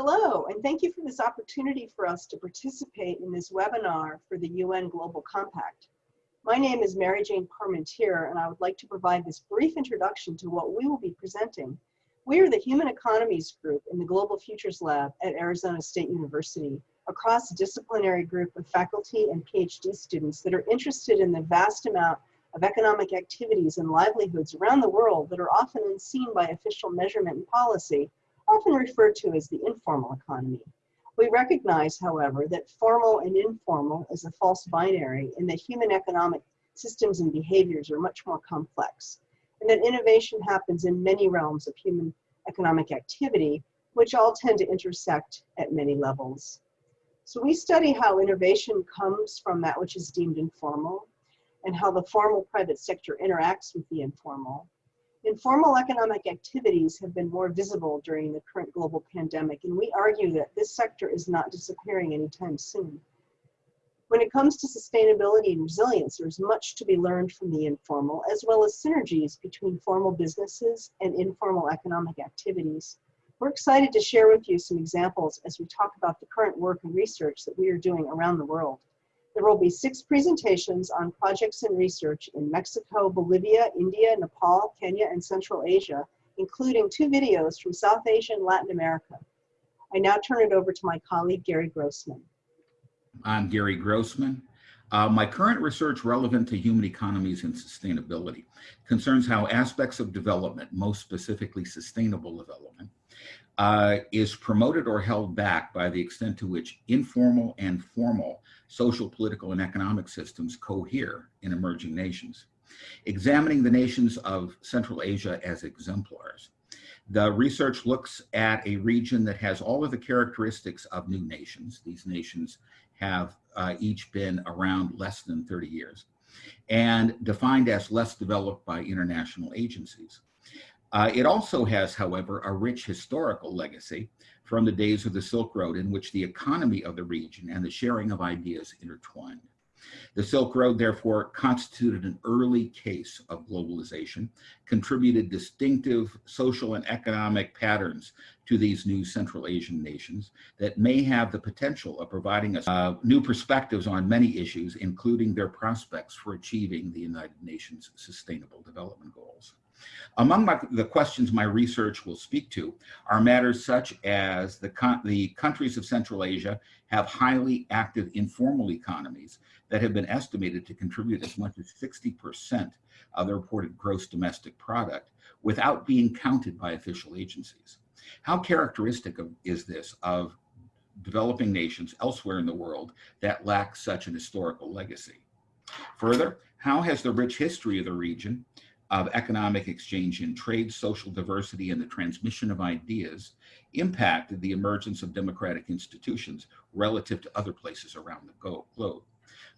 Hello, and thank you for this opportunity for us to participate in this webinar for the UN Global Compact. My name is Mary Jane Parmentier, and I would like to provide this brief introduction to what we will be presenting. We are the Human Economies Group in the Global Futures Lab at Arizona State University, a cross-disciplinary group of faculty and PhD students that are interested in the vast amount of economic activities and livelihoods around the world that are often unseen by official measurement and policy, often referred to as the informal economy. We recognize, however, that formal and informal is a false binary and that human economic systems and behaviors are much more complex, and that innovation happens in many realms of human economic activity, which all tend to intersect at many levels. So we study how innovation comes from that which is deemed informal and how the formal private sector interacts with the informal Informal economic activities have been more visible during the current global pandemic, and we argue that this sector is not disappearing anytime soon. When it comes to sustainability and resilience, there's much to be learned from the informal, as well as synergies between formal businesses and informal economic activities. We're excited to share with you some examples as we talk about the current work and research that we are doing around the world. There will be six presentations on projects and research in Mexico, Bolivia, India, Nepal, Kenya, and Central Asia, including two videos from South Asia and Latin America. I now turn it over to my colleague, Gary Grossman. I'm Gary Grossman. Uh, my current research relevant to human economies and sustainability concerns how aspects of development, most specifically sustainable development, uh, is promoted or held back by the extent to which informal and formal social, political, and economic systems cohere in emerging nations. Examining the nations of Central Asia as exemplars, the research looks at a region that has all of the characteristics of new nations. These nations have uh, each been around less than 30 years and defined as less developed by international agencies. Uh, it also has, however, a rich historical legacy from the days of the Silk Road in which the economy of the region and the sharing of ideas intertwined. The Silk Road, therefore, constituted an early case of globalization, contributed distinctive social and economic patterns to these new Central Asian nations that may have the potential of providing us uh, new perspectives on many issues, including their prospects for achieving the United Nations Sustainable Development Goals. Among my, the questions my research will speak to are matters such as the, the countries of Central Asia have highly active informal economies that have been estimated to contribute as much as 60% of the reported gross domestic product without being counted by official agencies. How characteristic of, is this of developing nations elsewhere in the world that lack such an historical legacy? Further, how has the rich history of the region of economic exchange and trade, social diversity, and the transmission of ideas impacted the emergence of democratic institutions relative to other places around the globe.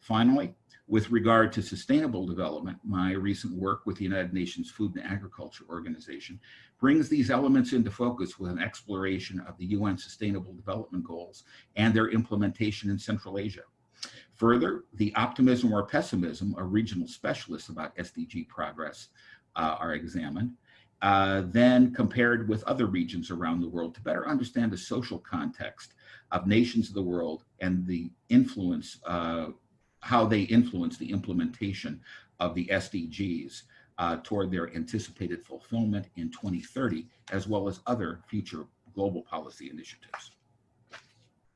Finally, with regard to sustainable development, my recent work with the United Nations Food and Agriculture Organization brings these elements into focus with an exploration of the UN Sustainable Development Goals and their implementation in Central Asia. Further, the optimism or pessimism of regional specialists about SDG progress uh, are examined, uh, then compared with other regions around the world to better understand the social context of nations of the world and the influence, uh, how they influence the implementation of the SDGs uh, toward their anticipated fulfillment in 2030, as well as other future global policy initiatives.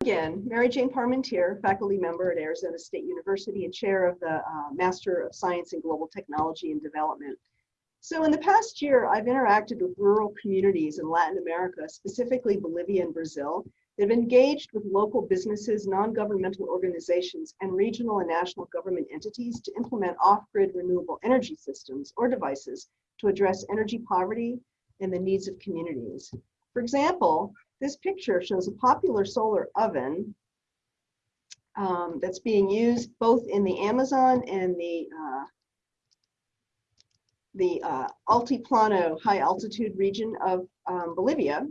Again, Mary Jane Parmentier, faculty member at Arizona State University and chair of the uh, Master of Science in Global Technology and Development. So in the past year, I've interacted with rural communities in Latin America, specifically Bolivia and Brazil, that have engaged with local businesses, non-governmental organizations, and regional and national government entities to implement off-grid renewable energy systems or devices to address energy poverty and the needs of communities. For example, this picture shows a popular solar oven um, that's being used both in the Amazon and the uh, the uh, Altiplano high altitude region of um, Bolivia.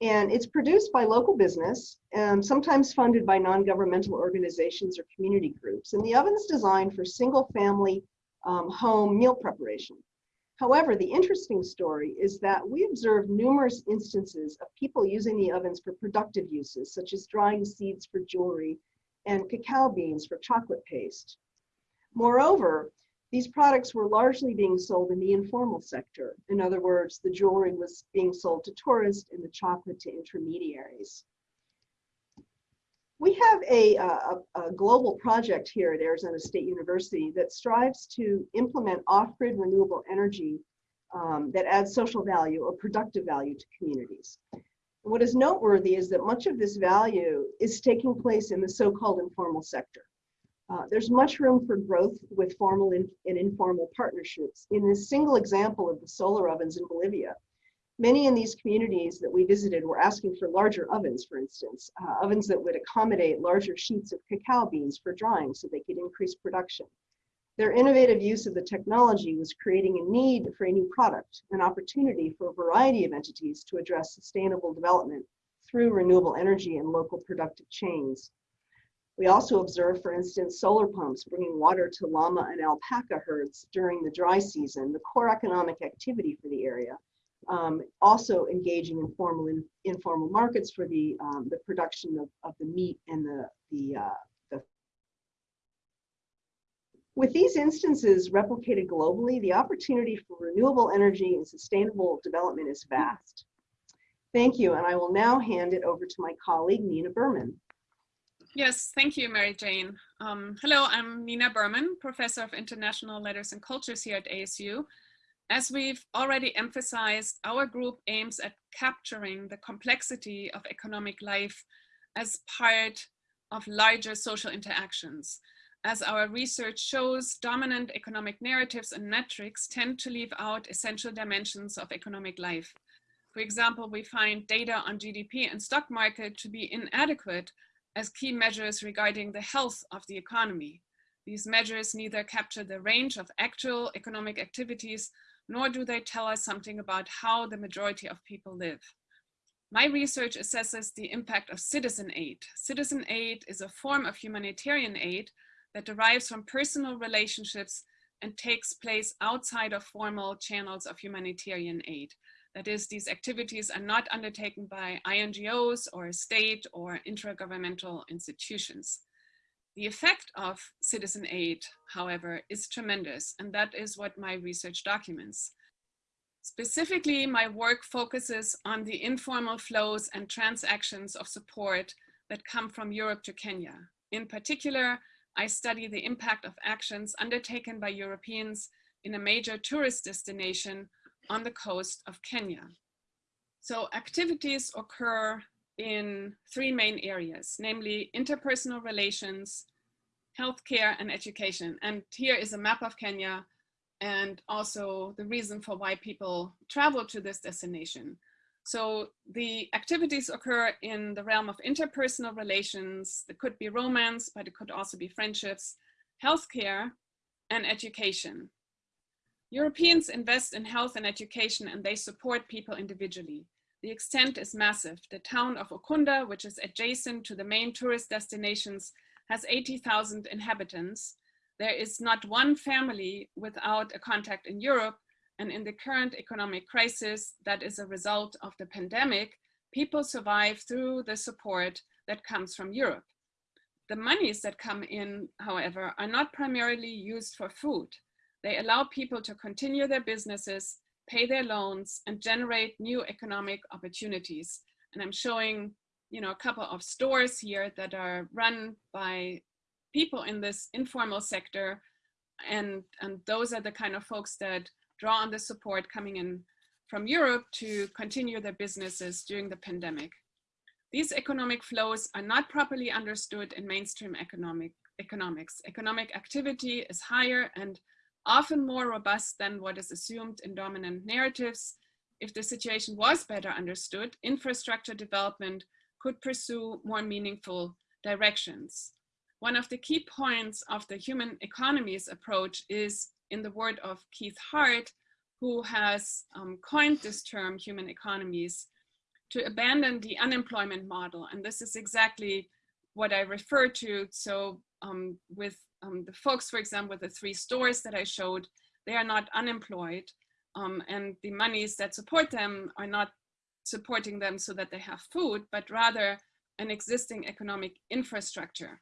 And it's produced by local business, and sometimes funded by non-governmental organizations or community groups. And the oven is designed for single family um, home meal preparation. However, the interesting story is that we observed numerous instances of people using the ovens for productive uses, such as drying seeds for jewelry and cacao beans for chocolate paste. Moreover, these products were largely being sold in the informal sector. In other words, the jewelry was being sold to tourists and the chocolate to intermediaries. We have a, a, a, global project here at Arizona State University that strives to implement off-grid renewable energy um, that adds social value or productive value to communities. what is noteworthy is that much of this value is taking place in the so-called informal sector. Uh, there's much room for growth with formal and informal partnerships. In this single example of the solar ovens in Bolivia, many in these communities that we visited were asking for larger ovens, for instance, uh, ovens that would accommodate larger sheets of cacao beans for drying so they could increase production. Their innovative use of the technology was creating a need for a new product, an opportunity for a variety of entities to address sustainable development through renewable energy and local productive chains. We also observe, for instance, solar pumps bringing water to llama and alpaca herds during the dry season, the core economic activity for the area. Um, also engaging in formal and informal markets for the, um, the production of, of the meat and the, the, uh, the. With these instances replicated globally, the opportunity for renewable energy and sustainable development is vast. Thank you, and I will now hand it over to my colleague, Nina Berman. Yes, thank you, Mary Jane. Um, hello, I'm Nina Berman, Professor of International Letters and Cultures here at ASU. As we've already emphasized, our group aims at capturing the complexity of economic life as part of larger social interactions. As our research shows, dominant economic narratives and metrics tend to leave out essential dimensions of economic life. For example, we find data on GDP and stock market to be inadequate as key measures regarding the health of the economy. These measures neither capture the range of actual economic activities, nor do they tell us something about how the majority of people live. My research assesses the impact of citizen aid. Citizen aid is a form of humanitarian aid that derives from personal relationships and takes place outside of formal channels of humanitarian aid. That is, these activities are not undertaken by INGOs or state or intragovernmental institutions. The effect of citizen aid, however, is tremendous, and that is what my research documents. Specifically, my work focuses on the informal flows and transactions of support that come from Europe to Kenya. In particular, I study the impact of actions undertaken by Europeans in a major tourist destination on the coast of Kenya. So activities occur in three main areas, namely interpersonal relations, healthcare and education. And here is a map of Kenya and also the reason for why people travel to this destination. So the activities occur in the realm of interpersonal relations. It could be romance, but it could also be friendships, healthcare, and education. Europeans invest in health and education and they support people individually. The extent is massive. The town of Ukunda, which is adjacent to the main tourist destinations, has 80,000 inhabitants. There is not one family without a contact in Europe. And in the current economic crisis that is a result of the pandemic, people survive through the support that comes from Europe. The monies that come in, however, are not primarily used for food. They allow people to continue their businesses, pay their loans, and generate new economic opportunities. And I'm showing you know, a couple of stores here that are run by people in this informal sector. And, and those are the kind of folks that draw on the support coming in from Europe to continue their businesses during the pandemic. These economic flows are not properly understood in mainstream economic, economics. Economic activity is higher and often more robust than what is assumed in dominant narratives. If the situation was better understood, infrastructure development could pursue more meaningful directions. One of the key points of the human economies approach is in the word of Keith Hart, who has um, coined this term, human economies, to abandon the unemployment model. And this is exactly what I refer to. So um, with um, the folks, for example, the three stores that I showed, they are not unemployed. um, and the monies that support them are not supporting them so that they have food, but rather an existing economic infrastructure.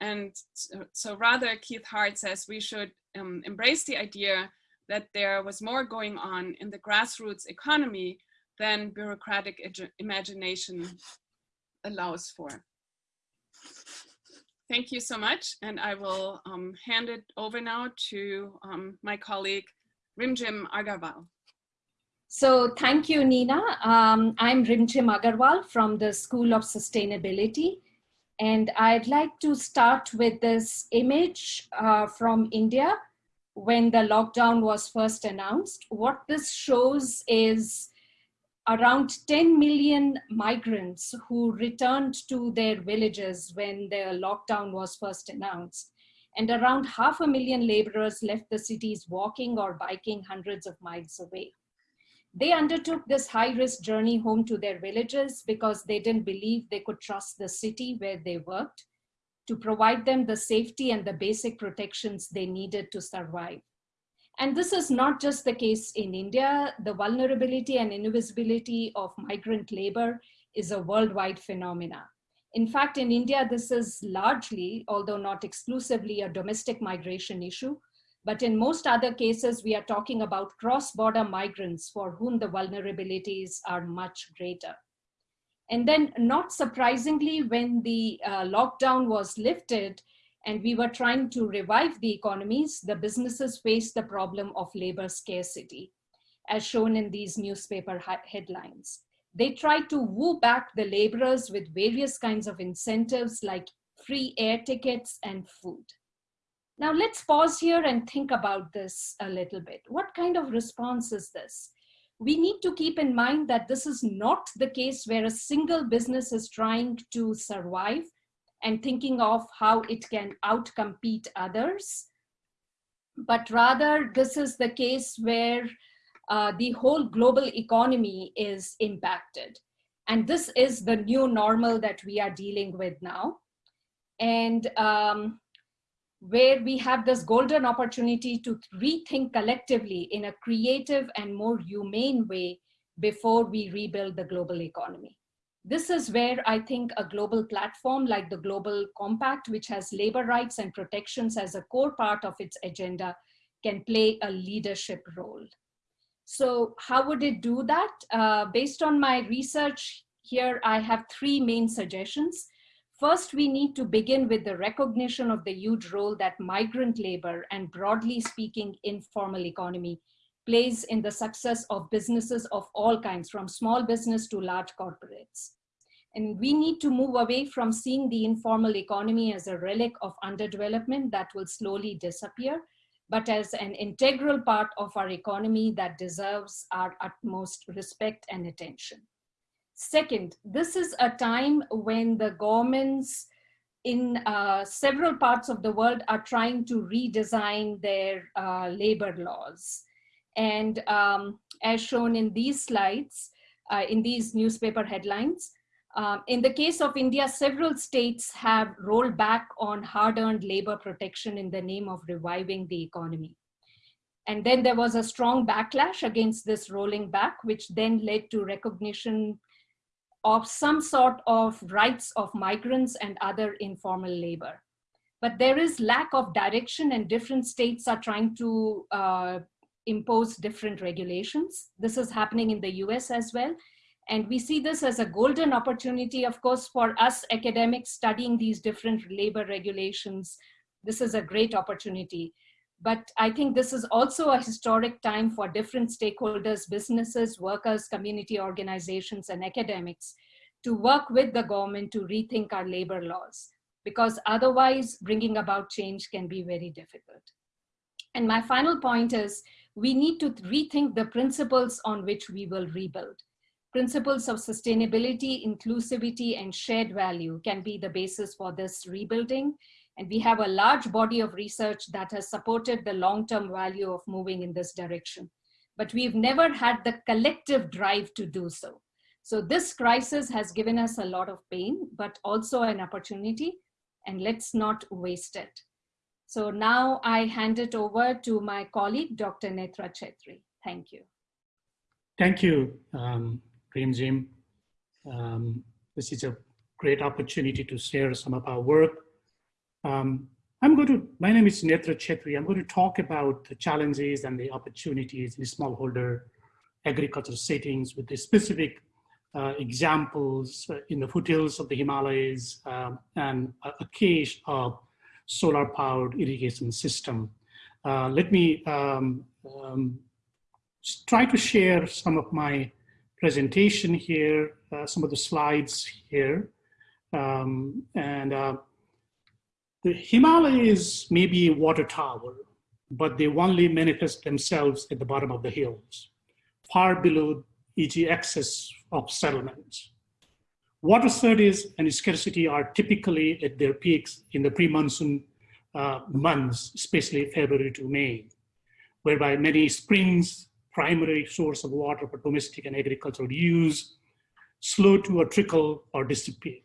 And so, so rather, Keith Hart says we should um, embrace the idea that there was more going on in the grassroots economy than bureaucratic imagination allows for. Thank you so much. And I will um, hand it over now to um, my colleague, Rimjhim Aggarwal. So thank you, Nina. Um, I'm Rimjhim Aggarwal from the School of Sustainability. And I'd like to start with this image uh, from India when the lockdown was first announced. What this shows is around 10 million migrants who returned to their villages when the lockdown was first announced. And around half a million laborers left the cities walking or biking hundreds of miles away. They undertook this high risk journey home to their villages because they didn't believe they could trust the city where they worked to provide them the safety and the basic protections they needed to survive. And this is not just the case in India. The vulnerability and invisibility of migrant labor is a worldwide phenomena. In fact, in India, this is largely, although not exclusively, a domestic migration issue. But in most other cases, we are talking about cross-border migrants for whom the vulnerabilities are much greater. And then not surprisingly, when the uh, lockdown was lifted, and we were trying to revive the economies, the businesses faced the problem of labor scarcity, as shown in these newspaper headlines. They tried to woo back the laborers with various kinds of incentives like free air tickets and food. Now let's pause here and think about this a little bit. What kind of response is this? We need to keep in mind that this is not the case where a single business is trying to survive and thinking of how it can outcompete others. But rather, this is the case where uh, the whole global economy is impacted. And this is the new normal that we are dealing with now. And um, where we have this golden opportunity to rethink collectively in a creative and more humane way before we rebuild the global economy. This is where I think a global platform like the Global Compact, which has labor rights and protections as a core part of its agenda, can play a leadership role. So how would it do that? Uh, based on my research here, I have three main suggestions. First, we need to begin with the recognition of the huge role that migrant labor and broadly speaking, informal economy plays in the success of businesses of all kinds, from small business to large corporates. And we need to move away from seeing the informal economy as a relic of underdevelopment that will slowly disappear, but as an integral part of our economy that deserves our utmost respect and attention. Second, this is a time when the governments in uh, several parts of the world are trying to redesign their uh, labor laws. And um, as shown in these slides, uh, in these newspaper headlines, um, in the case of India, several states have rolled back on hard-earned labor protection in the name of reviving the economy. And then there was a strong backlash against this rolling back, which then led to recognition of some sort of rights of migrants and other informal labor. But there is lack of direction and different states are trying to uh, impose different regulations. This is happening in the US as well. And we see this as a golden opportunity, of course, for us academics studying these different labor regulations. This is a great opportunity. But I think this is also a historic time for different stakeholders, businesses, workers, community organizations, and academics to work with the government to rethink our labor laws, because otherwise bringing about change can be very difficult. And my final point is we need to rethink the principles on which we will rebuild. Principles of sustainability, inclusivity, and shared value can be the basis for this rebuilding. And we have a large body of research that has supported the long-term value of moving in this direction. But we've never had the collective drive to do so. So this crisis has given us a lot of pain, but also an opportunity, and let's not waste it. So now I hand it over to my colleague, Dr. Netra Chhetri. Thank you. Thank you, um, Rimjhim. Um, this is a great opportunity to share some of our work. Um, I'm going to, my name is Netra Chhetri. I'm going to talk about the challenges and the opportunities in smallholder agriculture settings with the specific uh, examples uh, in the foothills of the Himalayas um, and a, case of solar powered irrigation system. Uh, let me um, um, try to share some of my presentation here, uh, some of the slides here. Um, and uh, the Himalayas may be a water tower, but they only manifest themselves at the bottom of the hills, far below e.g. excess of settlements. Water shortage and scarcity are typically at their peaks in the pre-monsoon uh, months, especially February to May, whereby many springs, primary source of water for domestic and agricultural use, slow to a trickle or disappear.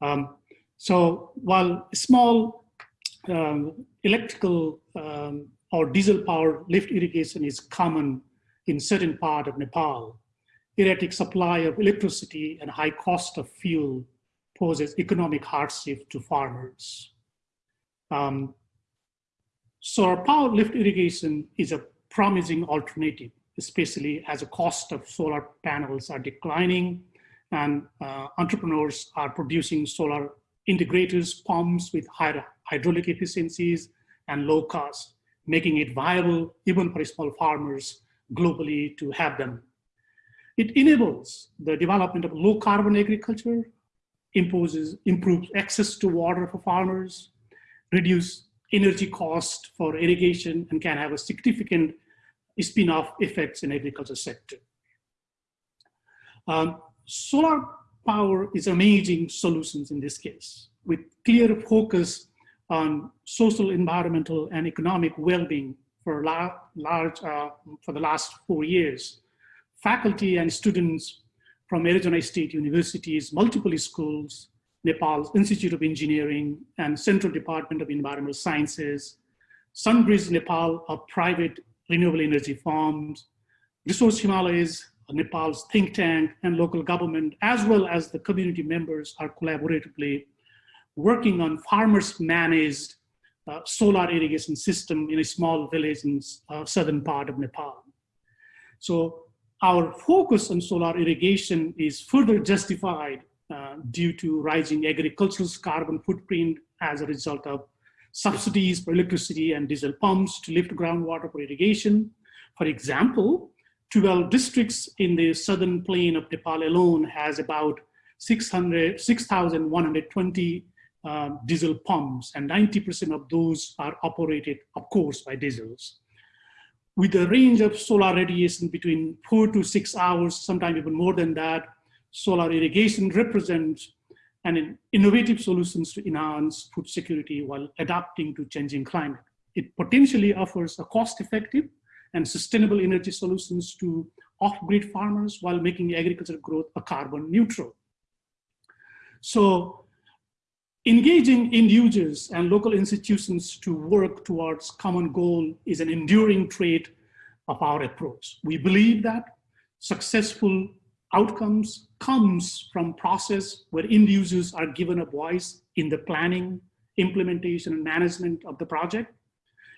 Um, so while small um, electrical um, or diesel powered lift irrigation is common in certain part of Nepal, erratic supply of electricity and high cost of fuel poses economic hardship to farmers. Um, solar power lift irrigation is a promising alternative, especially as the cost of solar panels are declining and uh, entrepreneurs are producing solar integrators pumps with higher hydraulic efficiencies and low cost, making it viable even for small farmers globally to have them. It enables the development of low carbon agriculture, imposes, improves access to water for farmers, reduce energy cost for irrigation, and can have a significant spin-off effects in agriculture sector. Um, solar power is amazing solutions in this case, with clear focus on social, environmental, and economic well-being for, large, uh, for the last four years. Faculty and students from Arizona State University's multiple schools, Nepal's Institute of Engineering, and Central Department of Environmental Sciences, Sunbridge Nepal, a private renewable energy farms, Resource Himalayas, Nepal's think tank and local government, as well as the community members are collaboratively working on farmers managed uh, solar irrigation system in a small village in uh, southern part of Nepal. So our focus on solar irrigation is further justified uh, due to rising agricultural carbon footprint as a result of subsidies for electricity and diesel pumps to lift groundwater for irrigation. For example, 12 districts in the southern plain of Nepal alone has about 6,120 um, diesel pumps, and 90% of those are operated, of course, by diesels. With a range of solar radiation between four to six hours, sometimes even more than that, solar irrigation represents an innovative solutions to enhance food security while adapting to changing climate. It potentially offers a cost-effective and sustainable energy solutions to off-grid farmers while making agricultural growth a carbon neutral. So Engaging end users and local institutions to work towards common goal is an enduring trait of our approach. We believe that successful outcomes comes from process where end users are given a voice in the planning, implementation, and management of the project.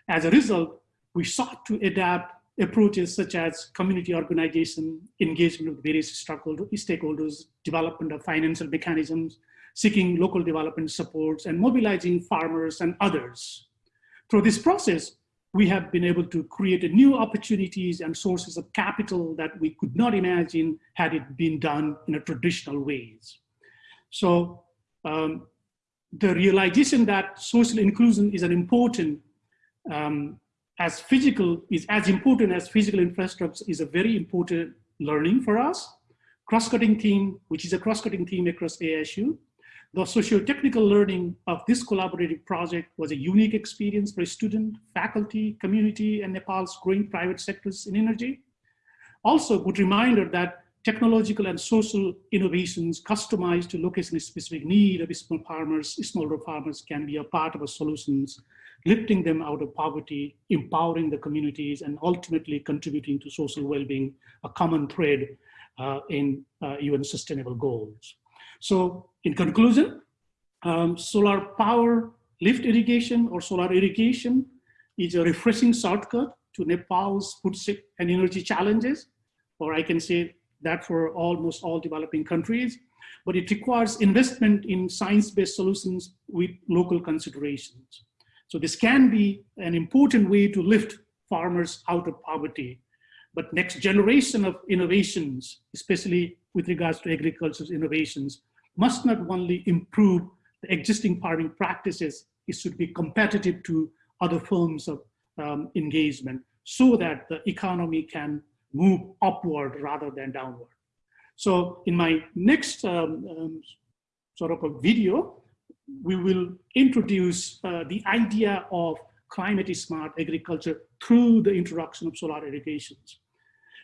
As a result, we sought to adapt approaches such as community organization, engagement with various stakeholders, development of financial mechanisms, seeking local development supports and mobilizing farmers and others. Through this process, we have been able to create new opportunities and sources of capital that we could not imagine had it been done in a traditional ways. So um, the realization that social inclusion is an important um, as physical is as important as physical infrastructure is a very important learning for us. Cross-cutting theme, which is a cross-cutting theme across ASU, the socio-technical learning of this collaborative project was a unique experience for student, faculty, community, and Nepal's growing private sectors in energy. Also, a good reminder that technological and social innovations customized to location-specific need of small farmers, smallholder farmers can be a part of the solutions, lifting them out of poverty, empowering the communities, and ultimately contributing to social well-being, a common thread uh, in uh, UN sustainable goals. So in conclusion, um, solar power lift irrigation or solar irrigation is a refreshing shortcut to Nepal's food and energy challenges, or I can say that for almost all developing countries, but it requires investment in science-based solutions with local considerations. So this can be an important way to lift farmers out of poverty. But next generation of innovations, especially with regards to agriculture's innovations, must not only improve the existing farming practices, it should be competitive to other forms of um, engagement so that the economy can move upward rather than downward. So in my next um, um, sort of a video, we will introduce uh, the idea of climate smart agriculture through the introduction of solar irrigations.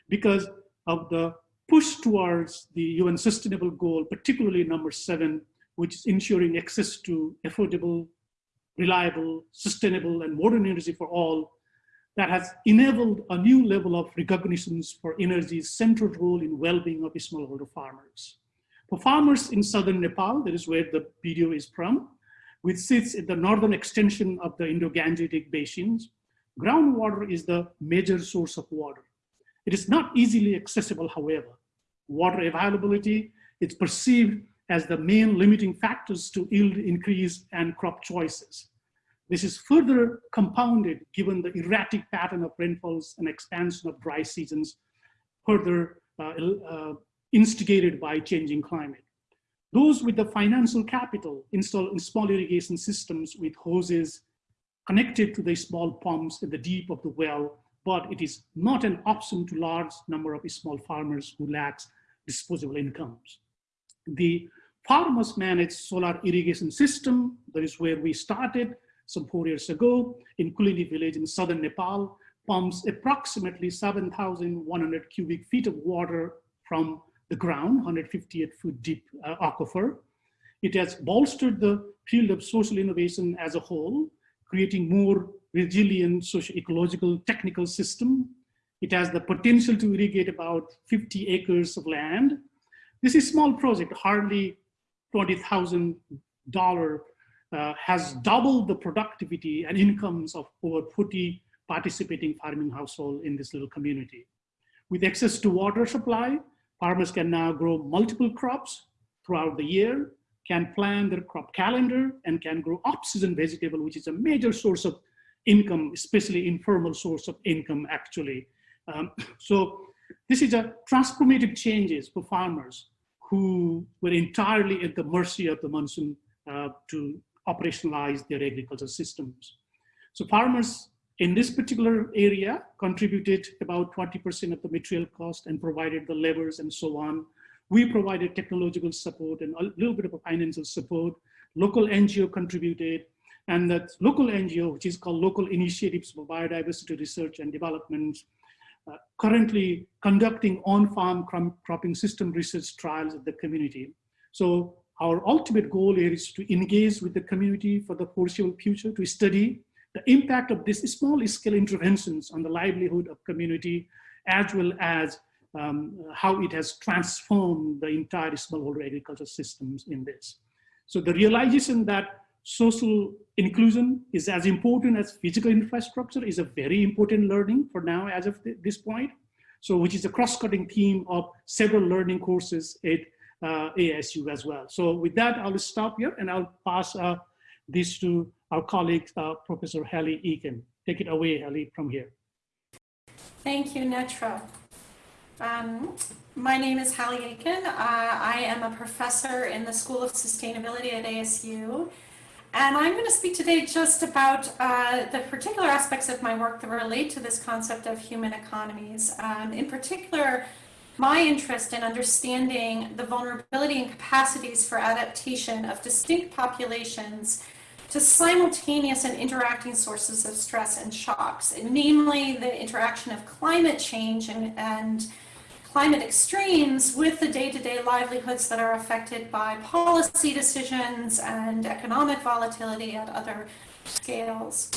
Because of the push towards the UN sustainable goal, particularly number seven, which is ensuring access to affordable, reliable, sustainable, and modern energy for all, that has enabled a new level of recognitions for energy's central role in well-being of smallholder farmers. For farmers in southern Nepal, that is where the video is from, which sits in the northern extension of the Indo-Gangetic basins, groundwater is the major source of water. It is not easily accessible, however. Water availability is perceived as the main limiting factors to yield increase and crop choices. This is further compounded given the erratic pattern of rainfalls and expansion of dry seasons, further uh, uh, instigated by changing climate. Those with the financial capital install small irrigation systems with hoses connected to the small pumps at the deep of the well, but it is not an option to large number of small farmers who lacks disposable incomes. The farmers manage solar irrigation system, that is where we started, some four years ago in Kulini village in southern Nepal, pumps approximately 7,100 cubic feet of water from the ground, 158 foot deep uh, aquifer. It has bolstered the field of social innovation as a whole, creating more resilient socio-ecological technical system. It has the potential to irrigate about 50 acres of land. This is a small project, hardly $20,000 uh, has doubled the productivity and incomes of over 40 participating farming households in this little community. With access to water supply, farmers can now grow multiple crops throughout the year, can plan their crop calendar, and can grow off-season vegetable, which is a major source of income, especially informal source of income, actually. Um, so this is a transformative changes for farmers who were entirely at the mercy of the monsoon uh, to operationalize their agricultural systems. So farmers in this particular area contributed about 20% of the material cost and provided the levers and so on. We provided technological support and a little bit of financial support. Local NGO contributed and that local NGO, which is called Local Initiatives for Biodiversity Research and Development, uh, currently conducting on-farm cropping system research trials at the community. So our ultimate goal is to engage with the community for the foreseeable future, to study the impact of these small scale interventions on the livelihood of community, as well as um, how it has transformed the entire smallholder agriculture systems in this. So the realization that social inclusion is as important as physical infrastructure is a very important learning for now as of this point. So which is a cross-cutting theme of several learning courses at uh, ASU as well. So with that, I'll stop here and I'll pass uh, this to our colleague, uh, Professor Hallie Eakin. Take it away, Hallie, from here. Thank you, Netra. Um, my name is Hallie Eakin. Uh, I am a professor in the School of Sustainability at ASU. And I'm going to speak today just about uh, the particular aspects of my work that relate to this concept of human economies. Um, in particular, my interest in understanding the vulnerability and capacities for adaptation of distinct populations to simultaneous and interacting sources of stress and shocks, namely the interaction of climate change and, and climate extremes with the day-to-day livelihoods that are affected by policy decisions and economic volatility at other scales.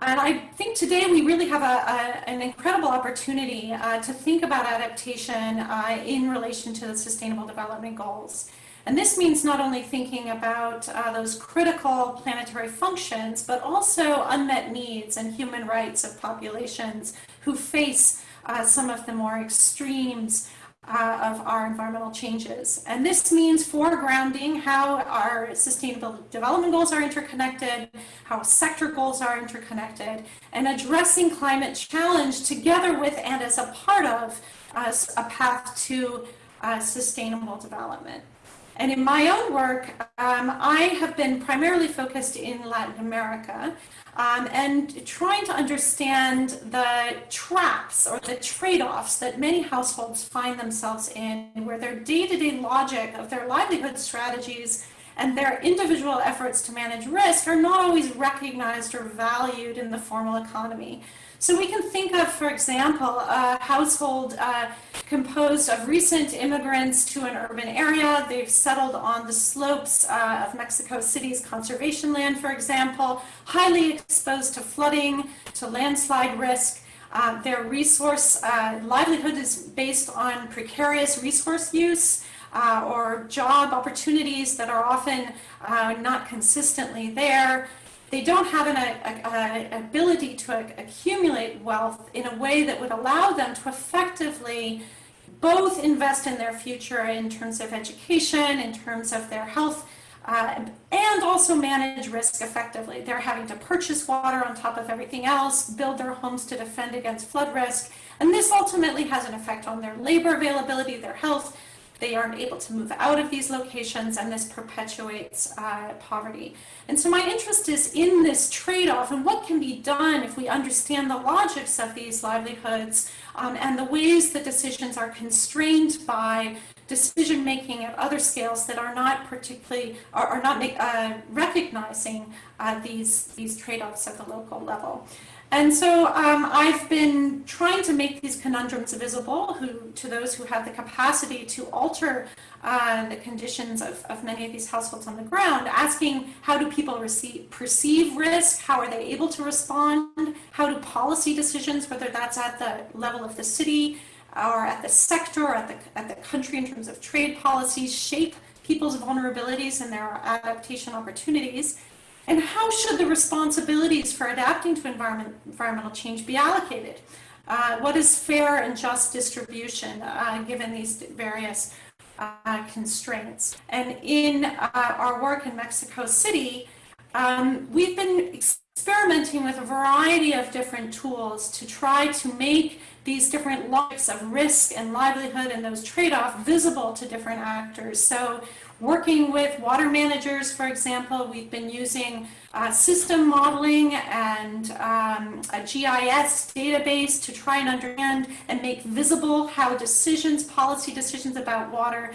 And I think today we really have a, a, an incredible opportunity uh, to think about adaptation uh, in relation to the Sustainable Development Goals. And this means not only thinking about uh, those critical planetary functions, but also unmet needs and human rights of populations who face uh, some of the more extremes uh, of our environmental changes. And this means foregrounding how our sustainable development goals are interconnected, how sector goals are interconnected, and addressing climate challenge together with and as a part of uh, a path to uh, sustainable development. And in my own work, um, I have been primarily focused in Latin America um, and trying to understand the traps or the trade-offs that many households find themselves in where their day-to-day -day logic of their livelihood strategies and their individual efforts to manage risk are not always recognized or valued in the formal economy. So we can think of, for example, a household uh, composed of recent immigrants to an urban area. They've settled on the slopes uh, of Mexico City's conservation land, for example, highly exposed to flooding, to landslide risk. Uh, their resource uh, livelihood is based on precarious resource use. Uh, or job opportunities that are often uh, not consistently there they don't have an a, a, ability to accumulate wealth in a way that would allow them to effectively both invest in their future in terms of education, in terms of their health, uh, and also manage risk effectively. They're having to purchase water on top of everything else, build their homes to defend against flood risk, and this ultimately has an effect on their labor availability, their health, they aren't able to move out of these locations and this perpetuates uh, poverty. And so my interest is in this trade-off and what can be done if we understand the logics of these livelihoods um, and the ways that decisions are constrained by decision making at other scales that are not particularly are, are not uh, recognizing uh, these these trade-offs at the local level. And so um, I've been trying to make these conundrums visible who, to those who have the capacity to alter uh, the conditions of, of many of these households on the ground, asking how do people receive, perceive risk, how are they able to respond, how do policy decisions, whether that's at the level of the city or at the sector or at the, at the country in terms of trade policies, shape people's vulnerabilities and their adaptation opportunities. And how should the responsibilities for adapting to environment, environmental change be allocated? Uh, what is fair and just distribution uh, given these various uh, constraints? And in uh, our work in Mexico City, um, we've been experimenting with a variety of different tools to try to make these different logics of risk and livelihood and those trade-offs visible to different actors. So Working with water managers, for example, we've been using uh, system modeling and um, a GIS database to try and understand and make visible how decisions, policy decisions about water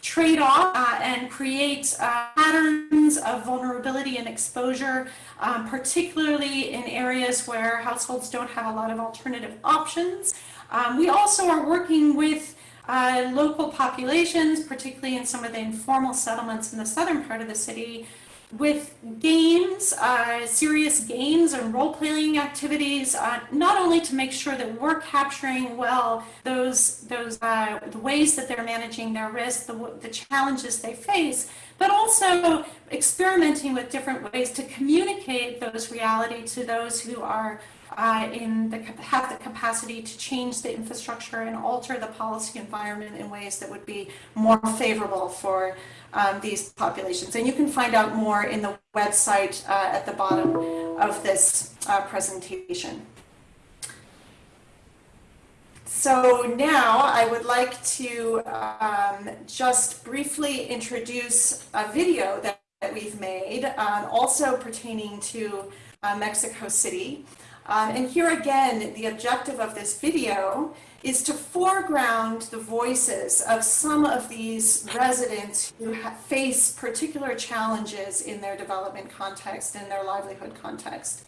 trade off uh, and create uh, patterns of vulnerability and exposure, um, particularly in areas where households don't have a lot of alternative options. Um, we also are working with uh, local populations, particularly in some of the informal settlements in the southern part of the city, with games, uh, serious games and role-playing activities, uh, not only to make sure that we're capturing well those those uh, the ways that they're managing their risk, the, the challenges they face, but also experimenting with different ways to communicate those reality to those who are uh, in the, have the capacity to change the infrastructure and alter the policy environment in ways that would be more favorable for um, these populations. And you can find out more in the website uh, at the bottom of this uh, presentation. So now I would like to um, just briefly introduce a video that, that we've made, um, also pertaining to uh, Mexico City. Um, and here again, the objective of this video is to foreground the voices of some of these residents who face particular challenges in their development context, and their livelihood context.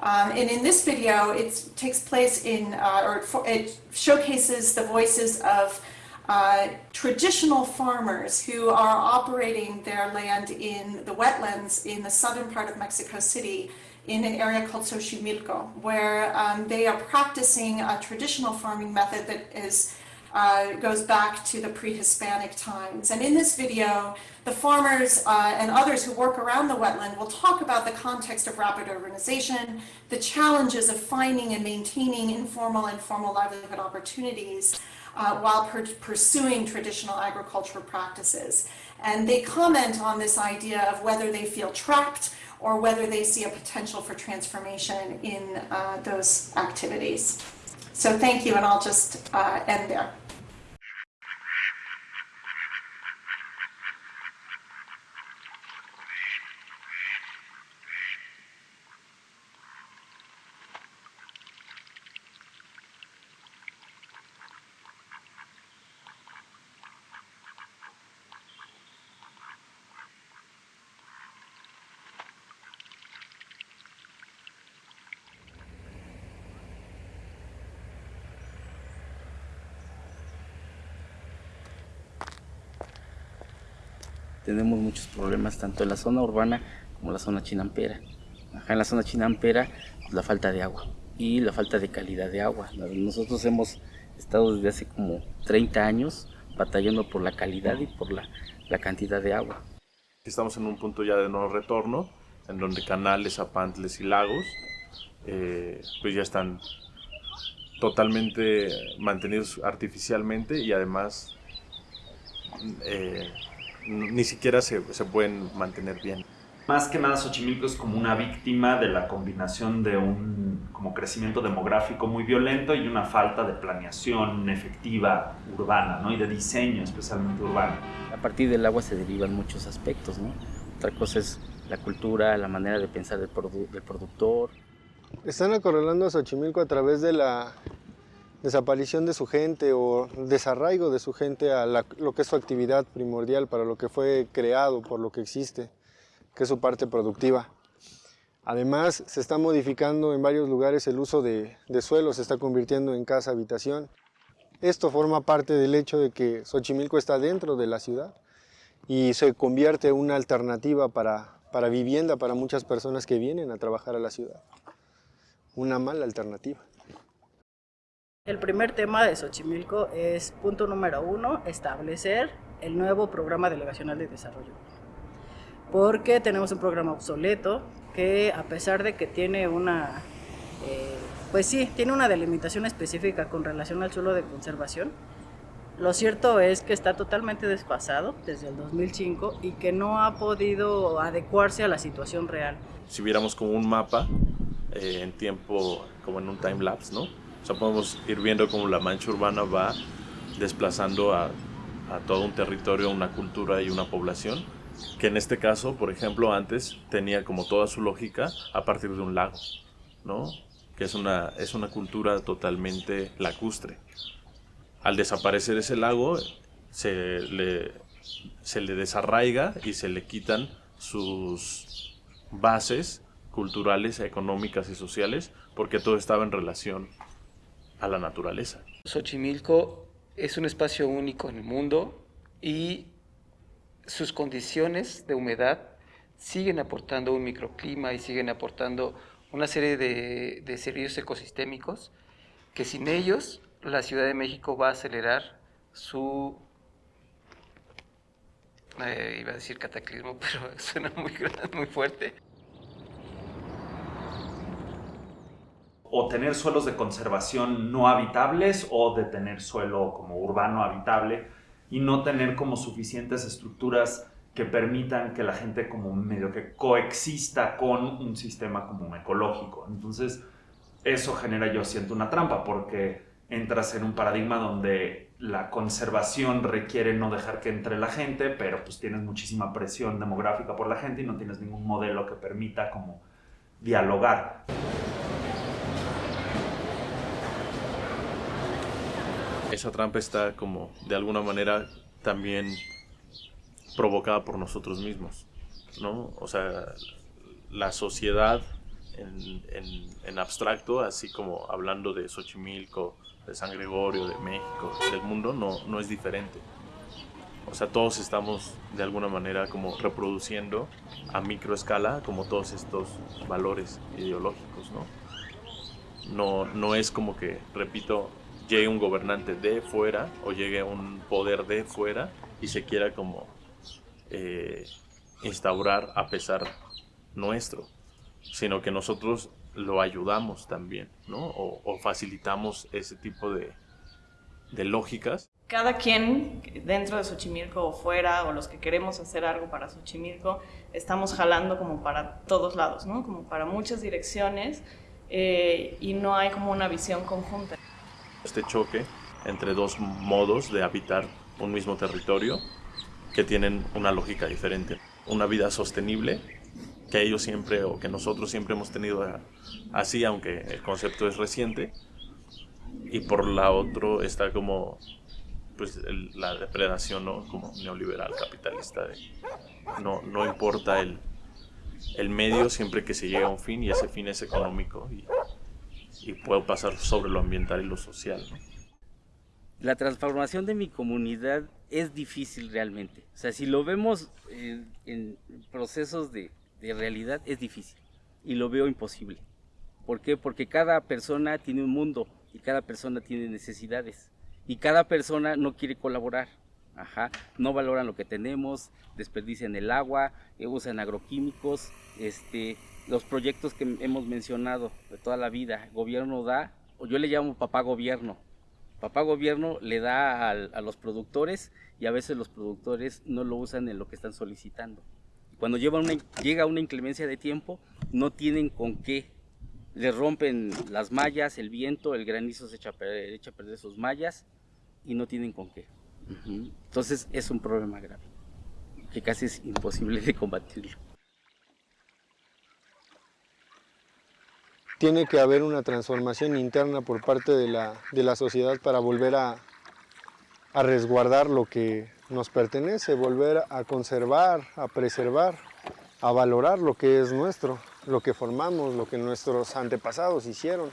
Um, and in this video, it takes place in, uh, or for, it showcases the voices of uh, traditional farmers who are operating their land in the wetlands in the southern part of Mexico City in an area called Xochimilco, where um, they are practicing a traditional farming method that is uh, goes back to the pre-Hispanic times. And in this video, the farmers uh, and others who work around the wetland will talk about the context of rapid urbanization, the challenges of finding and maintaining informal and formal livelihood opportunities uh, while pursuing traditional agricultural practices. And they comment on this idea of whether they feel trapped or whether they see a potential for transformation in uh, those activities. So thank you, and I'll just uh, end there. Tenemos muchos problemas tanto en la zona urbana como en la zona chinampera. Acá en la zona chinampera, pues, la falta de agua y la falta de calidad de agua. Nosotros hemos estado desde hace como 30 años batallando por la calidad y por la, la cantidad de agua. Estamos en un punto ya de no retorno, en donde canales, apantles y lagos eh, pues ya están totalmente mantenidos artificialmente y además eh, ni siquiera se, se pueden mantener bien. Más que nada Xochimilco es como una víctima de la combinación de un como crecimiento demográfico muy violento y una falta de planeación efectiva urbana ¿no? y de diseño especialmente urbano. A partir del agua se derivan muchos aspectos. ¿no? Otra cosa es la cultura, la manera de pensar del, produ del productor. Están acorralando a Xochimilco a través de la desaparición de su gente o desarraigo de su gente a lo que es su actividad primordial para lo que fue creado, por lo que existe, que es su parte productiva. Además, se está modificando en varios lugares el uso de, de suelo, se está convirtiendo en casa-habitación. Esto forma parte del hecho de que Xochimilco está dentro de la ciudad y se convierte en una alternativa para, para vivienda para muchas personas que vienen a trabajar a la ciudad. Una mala alternativa. El primer tema de Xochimilco es, punto número uno, establecer el nuevo programa delegacional de desarrollo. Porque tenemos un programa obsoleto que a pesar de que tiene una, eh, pues sí, tiene una delimitación específica con relación al suelo de conservación, lo cierto es que está totalmente desfasado desde el 2005 y que no ha podido adecuarse a la situación real. Si viéramos como un mapa eh, en tiempo, como en un time lapse, ¿no? O sea, podemos ir viendo cómo la mancha urbana va desplazando a, a todo un territorio, una cultura y una población, que en este caso, por ejemplo, antes tenía como toda su lógica a partir de un lago, ¿no? Que es una, es una cultura totalmente lacustre. Al desaparecer ese lago, se le, se le desarraiga y se le quitan sus bases culturales, económicas y sociales, porque todo estaba en relación a la naturaleza. Xochimilco es un espacio único en el mundo y sus condiciones de humedad siguen aportando un microclima y siguen aportando una serie de, servicios ecosistémicos que sin ellos la Ciudad de México va a acelerar su eh, iba a decir cataclismo, pero suena muy, muy fuerte. O tener suelos de conservación no habitables o de tener suelo como urbano habitable y no tener como suficientes estructuras que permitan que la gente como medio que coexista con un sistema como ecológico. Entonces, eso genera, yo siento, una trampa porque entras en un paradigma donde la conservación requiere no dejar que entre la gente, pero pues tienes muchísima presión demográfica por la gente y no tienes ningún modelo que permita como dialogar. Esa trampa está como de alguna manera también provocada por nosotros mismos, ¿no? O sea, la sociedad en, abstracto, así como hablando de Xochimilco, de San Gregorio, de México, del mundo, no, no es diferente. O sea, todos estamos de alguna manera como reproduciendo a microescala como todos estos valores ideológicos, ¿no? No, no es como que, repito, llegue un gobernante de fuera o llegue un poder de fuera y se quiera como eh, instaurar a pesar nuestro, sino que nosotros lo ayudamos también, ¿no? O, facilitamos ese tipo de, de lógicas. Cada quien dentro de Xochimilco o fuera, o los que queremos hacer algo para Xochimilco, estamos jalando como para todos lados, ¿no? Como para muchas direcciones eh, y no hay como una visión conjunta. Este choque entre dos modos de habitar un mismo territorio que tienen una lógica diferente. Una vida sostenible que ellos siempre o que nosotros siempre hemos tenido así, aunque el concepto es reciente. Y por la otro está como pues la depredación ¿no? como neoliberal capitalista de no, no importa el, el medio siempre que se llega a un fin y ese fin es económico y, y puedo pasar sobre lo ambiental y lo social. La transformación de mi comunidad es difícil realmente. O sea, si lo vemos en, procesos de, de realidad, es difícil y lo veo imposible. ¿Por qué? Porque cada persona tiene un mundo y cada persona tiene necesidades y cada persona no quiere colaborar. Ajá, no valoran lo que tenemos, desperdician el agua, eh, usan agroquímicos, este, los proyectos que hemos mencionado de toda la vida, gobierno da, o yo le llamo papá gobierno. Papá gobierno le da a, los productores y a veces los productores no lo usan en lo que están solicitando. Cuando llega una inclemencia de tiempo, no tienen con qué. Le rompen las mallas, el viento, el granizo se echa echa a perder sus mallas y no tienen con qué. Entonces es un problema grave, que casi es imposible de combatirlo. Tiene que haber una transformación interna por parte de la, de la sociedad para volver a, resguardar lo que nos pertenece, volver a conservar, a preservar, a valorar lo que es nuestro, lo que formamos, lo que nuestros antepasados hicieron,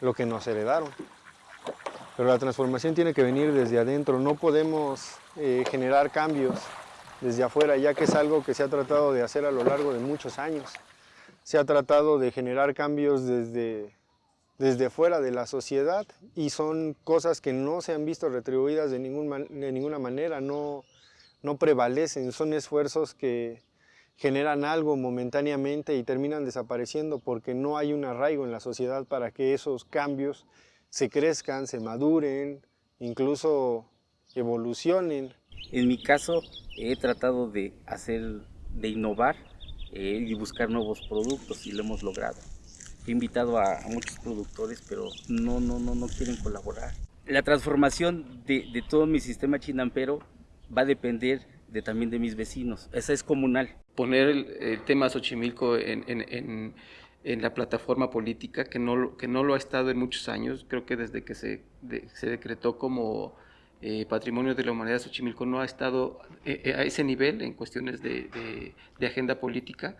lo que nos heredaron. Pero la transformación tiene que venir desde adentro, no podemos eh, generar cambios desde afuera, ya que es algo que se ha tratado de hacer a lo largo de muchos años. Se ha tratado de generar cambios desde, desde fuera de la sociedad y son cosas que no se han visto retribuidas de, ningún, de ninguna manera, no, no prevalecen, son esfuerzos que generan algo momentáneamente y terminan desapareciendo porque no hay un arraigo en la sociedad para que esos cambios se crezcan, se maduren, incluso evolucionen. En mi caso he tratado de hacer, de innovar eh, y buscar nuevos productos y lo hemos logrado. He invitado a, muchos productores, pero no, no, no, no quieren colaborar. La transformación de, todo mi sistema chinampero va a depender de, también de mis vecinos. Esa es comunal. Poner el, tema Xochimilco en, en en la plataforma política, que no, que no lo ha estado en muchos años, creo que desde que se, se decretó como eh, Patrimonio de la Humanidad Xochimilco no ha estado eh, eh, a ese nivel en cuestiones de, agenda política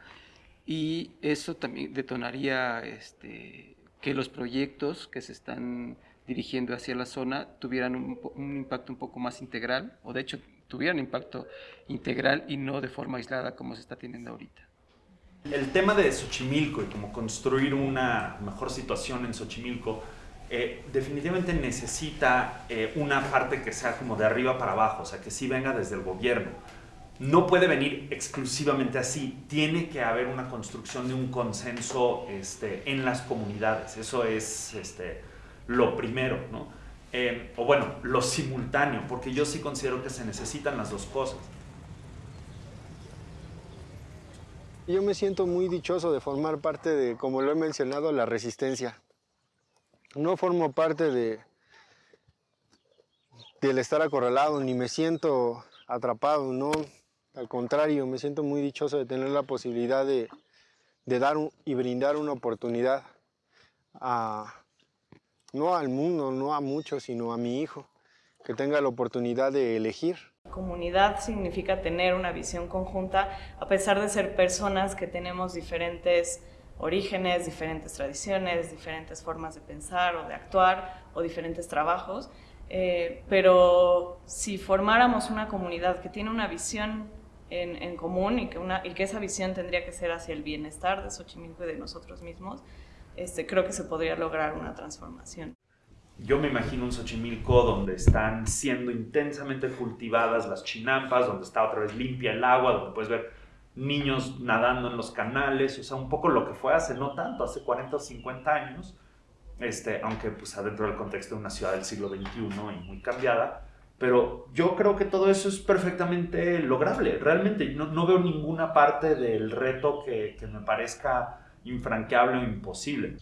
y eso también detonaría este, que los proyectos que se están dirigiendo hacia la zona tuvieran un, un impacto un poco más integral o de hecho tuvieran impacto integral y no de forma aislada como se está teniendo ahorita. El tema de Xochimilco y cómo construir una mejor situación en Xochimilco eh, definitivamente necesita eh, una parte que sea como de arriba para abajo, o sea, que sí venga desde el gobierno. No puede venir exclusivamente así, tiene que haber una construcción de un consenso este, en las comunidades, eso es este, lo primero. Eh, o bueno, lo simultáneo, porque yo sí considero que se necesitan las dos cosas. Yo me siento muy dichoso de formar parte de, como lo he mencionado, la resistencia. No formo parte de del estar acorralado, ni me siento atrapado, no. Al contrario, me siento muy dichoso de tener la posibilidad de, dar y brindar una oportunidad a, no al mundo, no a muchos, sino a mi hijo, que tenga la oportunidad de elegir. Comunidad significa tener una visión conjunta, a pesar de ser personas que tenemos diferentes orígenes, diferentes tradiciones, diferentes formas de pensar o de actuar o diferentes trabajos. Eh, pero si formáramos una comunidad que tiene una visión en, común y que, una, y que esa visión tendría que ser hacia el bienestar de Xochimilco y de nosotros mismos, este, creo que se podría lograr una transformación. Yo me imagino un Xochimilco donde están siendo intensamente cultivadas las chinampas, donde está otra vez limpia el agua, donde puedes ver niños nadando en los canales, o sea, un poco lo que fue hace no tanto, hace 40 o 50 años, este, aunque pues adentro del contexto de una ciudad del siglo XXI y muy cambiada, pero yo creo que todo eso es perfectamente lograble, realmente no, no veo ninguna parte del reto que, que me parezca infranqueable o imposible.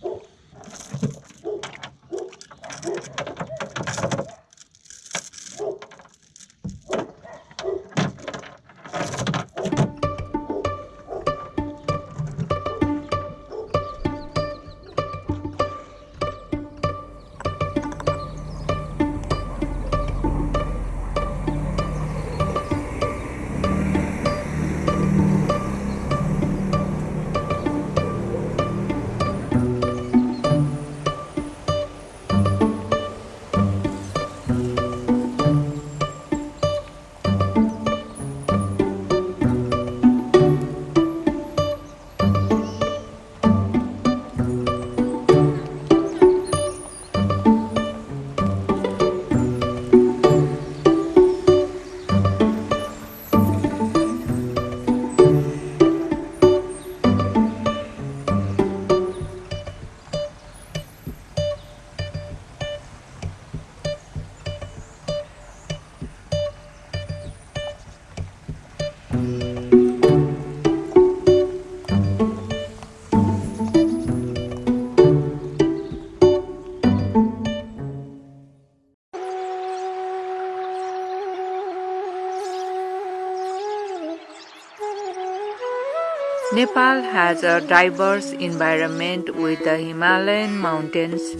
Nepal has a diverse environment with the Himalayan mountains,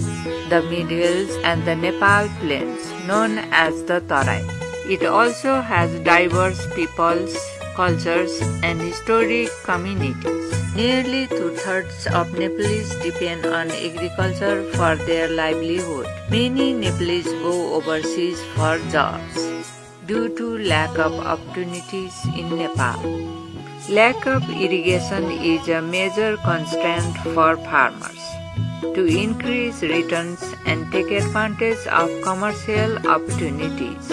the mid-hills and the Nepal plains, known as the Tarai. It also has diverse peoples, cultures and historic communities. Nearly two-thirds of Nepalese depend on agriculture for their livelihood. Many Nepalese go overseas for jobs due to lack of opportunities in Nepal. Lack of irrigation is a major constraint for farmers. To increase returns and take advantage of commercial opportunities.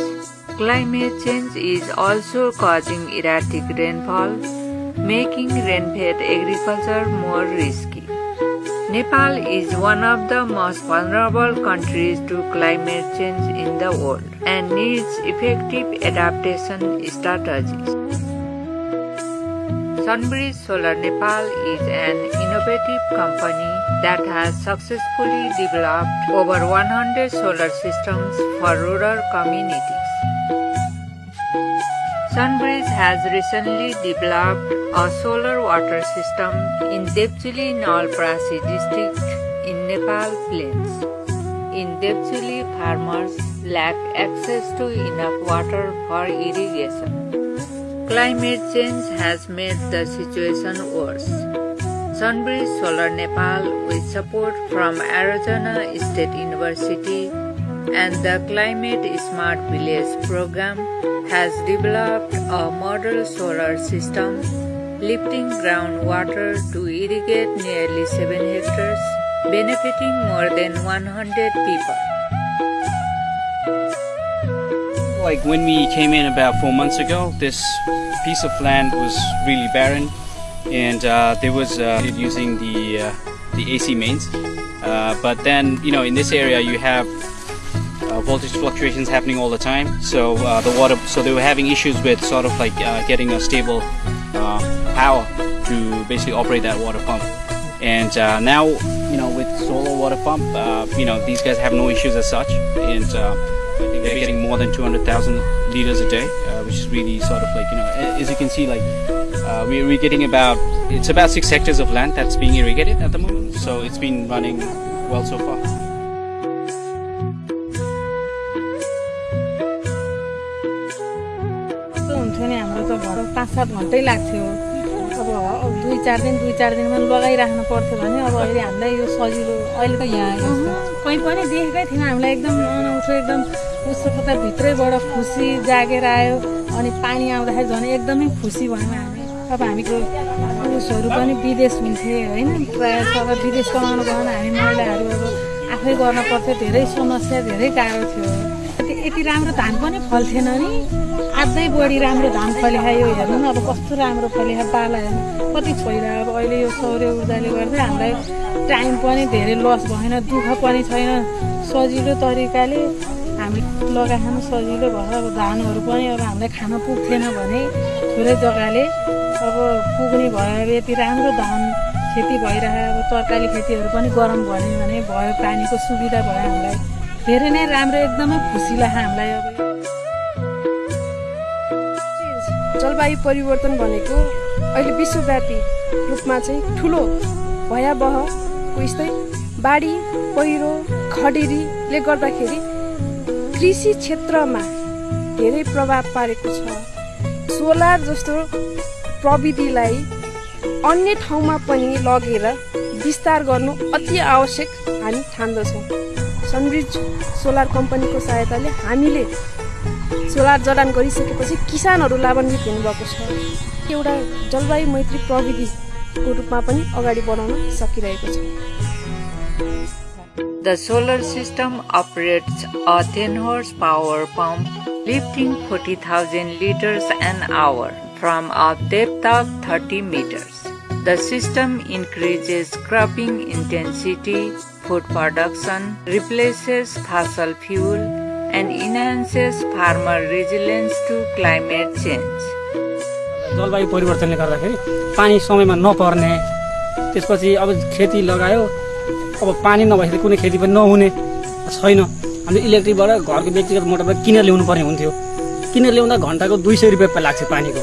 Climate change is also causing erratic rainfall, making rain-fed agriculture more risky. Nepal is one of the most vulnerable countries to climate change in the world and needs effective adaptation strategies. Sunbridge Solar Nepal is an innovative company that has successfully developed over 100 solar systems for rural communities. Sunbridge has recently developed a solar water system in Devchuli Nawalparasi district in Nepal plains. In Devchuli, farmers lack access to enough water for irrigation. Climate change has made the situation worse. Sunbridge Solar Nepal, with support from Arizona State University and the Climate Smart Village program, has developed a model solar system lifting groundwater to irrigate nearly 7 hectares, benefiting more than 100 people. Like when we came in about four months ago, this piece of land was really barren, and uh, there was uh, using the uh, the AC mains. Uh, but then, you know, in this area, you have uh, voltage fluctuations happening all the time. So uh, the water, so they were having issues with sort of like getting a stable power to basically operate that water pump. And now, you know, with solar water pump, you know, these guys have no issues as such, and they're getting more than 200,000 liters a day, uh, which is really sort of like, you know, as you can see, like, uh, we're, we're getting about, it's about six hectares of land that's being irrigated at the moment. So it's been running well so far. हुन्थ्यो नि हाम्रो त घर पाँच सात घन्टै लाग्थ्यो अब दुई चार दिन दुई चार दिनमा लगाइराख्नु पर्थ्यो भने अब अहिले हामीलाई यो सजिलो अहिले त यहाँ कहीँ पनि देखेकै थिएन हामीलाई एकदम अनौठो एकदम उसको कता भित्रैबाट खुसी जागेर आयो। अनि पानी आउँदाखेरि झन् एकदमै खुसी भयौँ हामी। अब हामीको पुरुषहरू पनि विदेश हुन्थे होइन? प्रायः अब विदेश कमाउनु भने हामी महिलाहरू अब आफै गर्न पर्थ्यो धेरै समस्या धेरै गाह्रो थियो। यति राम्रो धान पनि फल्थेन नि। अझै बढी राम्रो धान फलिखायो हेर्नु न अब कस्तो राम्रो फलिखा पाला हेर्नु। कति छोइरह अब अहिले यो सौर्य ऊर्जाले गर्दा हामीलाई टाइम पनि धेरै लस भएन दुःख पनि छैन। सजिलो तरिकाले हामी लगाइखानु सजिलो भएर अब धानहरू पनि अब हामीलाई खान पुग्थेन भने थोरै जग्गाले अब पुग्ने भयो। यति राम्रो धान खेती भइरह्यो अब तरकारी खेतीहरू पनि गरम भयो भने भयो। पानीको सुविधा भयो हामीलाई। धेरै नै राम्रो एकदमै खुसी लाग्यो हामीलाई अब। जलवायु परिवर्तन भनेको अहिले विश्वव्यापी रूपमा चाहिँ ठुलो भयावहको यस्तै बाढी पहिरो खडेरीले गर्दाखेरि कृषि क्षेत्रमा धेरै प्रभाव पारेको छ। सोलर जस्तो प्रविधिलाई अन्य ठाउँमा पनि लगेर विस्तार गर्नु अति आवश्यक हामी ठान्दछौँ। सनब्रिज सोलर कम्पनीको सहायताले हामीले सोलर जडान गरिसकेपछि किसानहरू लाभान्वित हुनुभएको छ। एउटा जलवायु मैत्री प्रविधिको रूपमा पनि अगाडि बढाउन सकिरहेको छ। The solar system operates a 10 horsepower pump lifting 40,000 liters an hour from a depth of 30 meters. The system increases cropping intensity, food production, replaces fossil fuel, and enhances farmer resilience to climate change. जलवायु परिवर्तनले गर्दाखेरि पानी समयमा नपर्ने त्यसपछि अब खेती लगायो अब पानी नभएपछि कुनै खेती पनि नहुने छैन। हामीले इलेक्ट्रिकबाट घरको व्यक्तिगत मोटरबाट किनेर ल्याउनु पर्ने हुन्थ्यो। किनेर ल्याउँदा घन्टाको दुई सय रुपियाँ लाग्छ पानीको।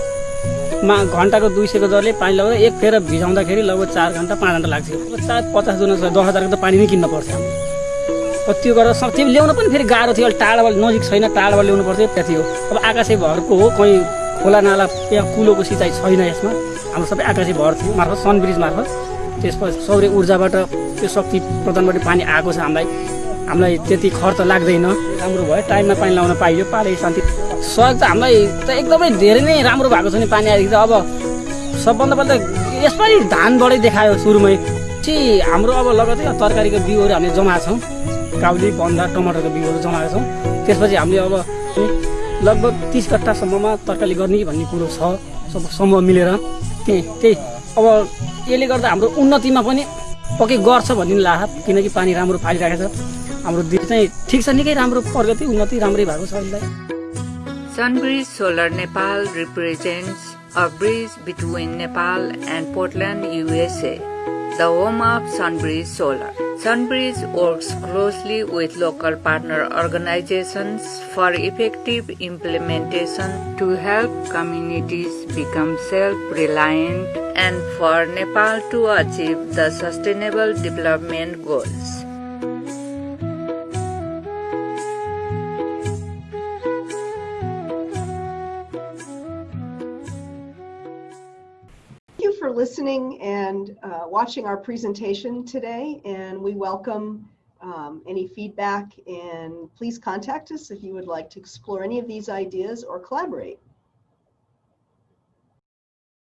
मा घन्टाको दुई सयको दरले पानी लगाउँदा एक फेर भिजाउँदाखेरि लगभग चार घन्टा पाँच घन्टा अब चार पचास जुन दस हजारको त पानी नै किन्न हामीले त्यो गरेर त्यो ल्याउन पनि फेरि गाह्रो थियो। अलिक टाढाबाट नजिक छैन टाढाबाट ल्याउनु पर्थ्यो त्यहाँ थियो अब आकाशे भरको हो कहीँ खोला नाला यहाँ कुलोको सिँचाइ छैन यसमा। हाम्रो सबै आकाशे भर थियो मार्फत सन ब्रिज मार्फत। त्यसपछि सौर्य ऊर्जाबाट त्यो शक्ति प्रदानबाट पानी आएको छ हामीलाई। हामीलाई त्यति खर्च लाग्दैन। राम्रो भयो टाइममा पानी लाउन पाइयो पाले शान्ति। सहयोग त हामीलाई त एकदमै धेरै नै राम्रो भएको छ नि पानी आएदेखि त अब सबभन्दा पहिला यसपालि धानबाटै देखायो सुरुमै। चाहिँ हाम्रो अब लगतै तरकारीको बिउहरू हामीले जमा छौँ। काउली बन्दा टमाटरको बिउहरू जमाएका छौँ। त्यसपछि हामीले अब लगभग तिस कट्टासम्ममा तरकारी गर्ने भन्ने कुरो छ। सब समूह मिलेर। त्यही त्यही। अब यसले गर्दा हाम्रो उन्नतिमा पनि पक्कै गर्छ भन्ने लाग्छ। किनकि पानी राम्रो फालिरहेको छ। हाम्रो देश चाहिँ ठिक छ निकै राम्रो प्रगति उन्नति राम्रै भएको छ अहिलेलाई Sunbridge solar Nepal represent a bridge between Nepal and Portland USA the home of Sunbridge solar Sunbridge works closely with local partner organizations for effective implementation to help communities become self-reliant and for Nepal to achieve the sustainable development goals. Listening and uh, watching our presentation today, and we welcome um, any feedback, and please contact us if you would like to explore any of these ideas or collaborate.